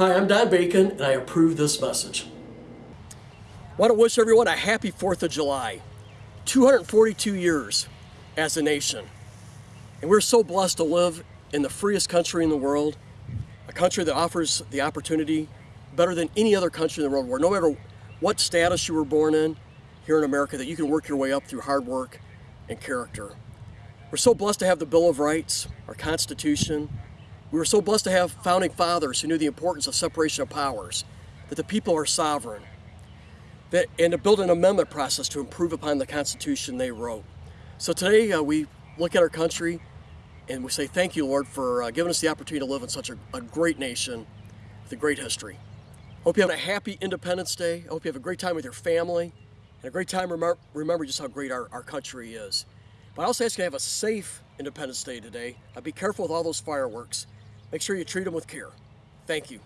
Hi, I'm Don Bacon, and I approve this message. I want to wish everyone a happy 4th of July. 242 years as a nation. And we're so blessed to live in the freest country in the world, a country that offers the opportunity better than any other country in the world, where no matter what status you were born in here in America, that you can work your way up through hard work and character. We're so blessed to have the Bill of Rights, our Constitution. We were so blessed to have founding fathers who knew the importance of separation of powers, that the people are sovereign, that, and to build an amendment process to improve upon the Constitution they wrote. So today uh, we look at our country and we say thank you, Lord, for uh, giving us the opportunity to live in such a, a great nation with a great history. Hope you have a happy Independence Day. I hope you have a great time with your family and a great time remember, just how great our, our country is. But I also ask you to have a safe Independence Day today. Uh, be careful with all those fireworks. Make sure you treat them with care. Thank you.